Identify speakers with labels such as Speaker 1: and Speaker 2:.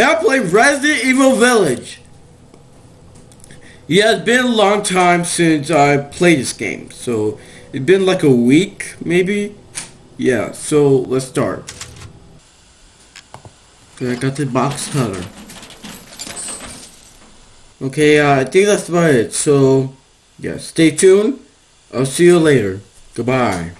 Speaker 1: and I play Resident Evil Village. Yeah, it's been a long time since I played this game, so it's been like a week, maybe? Yeah, so let's start. Okay, I got the box cutter. Okay, uh, I think that's about it, so, yeah, stay tuned. I'll see you later. Goodbye.